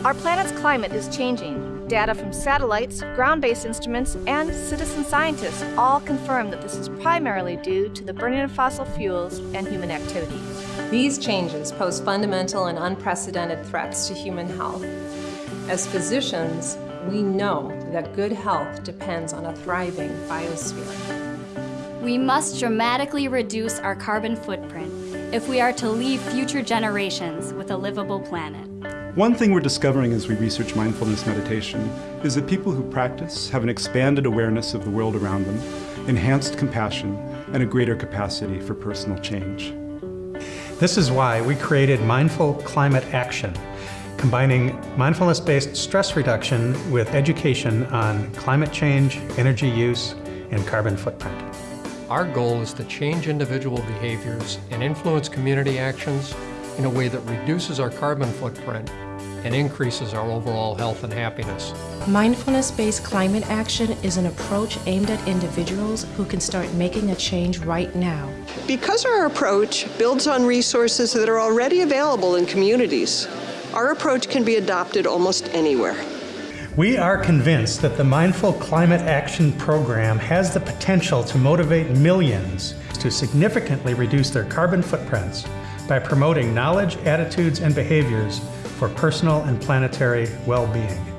Our planet's climate is changing. Data from satellites, ground-based instruments, and citizen scientists all confirm that this is primarily due to the burning of fossil fuels and human activity. These changes pose fundamental and unprecedented threats to human health. As physicians, we know that good health depends on a thriving biosphere. We must dramatically reduce our carbon footprint if we are to leave future generations with a livable planet. One thing we're discovering as we research mindfulness meditation is that people who practice have an expanded awareness of the world around them, enhanced compassion, and a greater capacity for personal change. This is why we created Mindful Climate Action, combining mindfulness-based stress reduction with education on climate change, energy use, and carbon footprint. Our goal is to change individual behaviors and influence community actions in a way that reduces our carbon footprint and increases our overall health and happiness. Mindfulness-based climate action is an approach aimed at individuals who can start making a change right now. Because our approach builds on resources that are already available in communities, our approach can be adopted almost anywhere. We are convinced that the Mindful Climate Action Program has the potential to motivate millions to significantly reduce their carbon footprints by promoting knowledge, attitudes, and behaviors for personal and planetary well-being.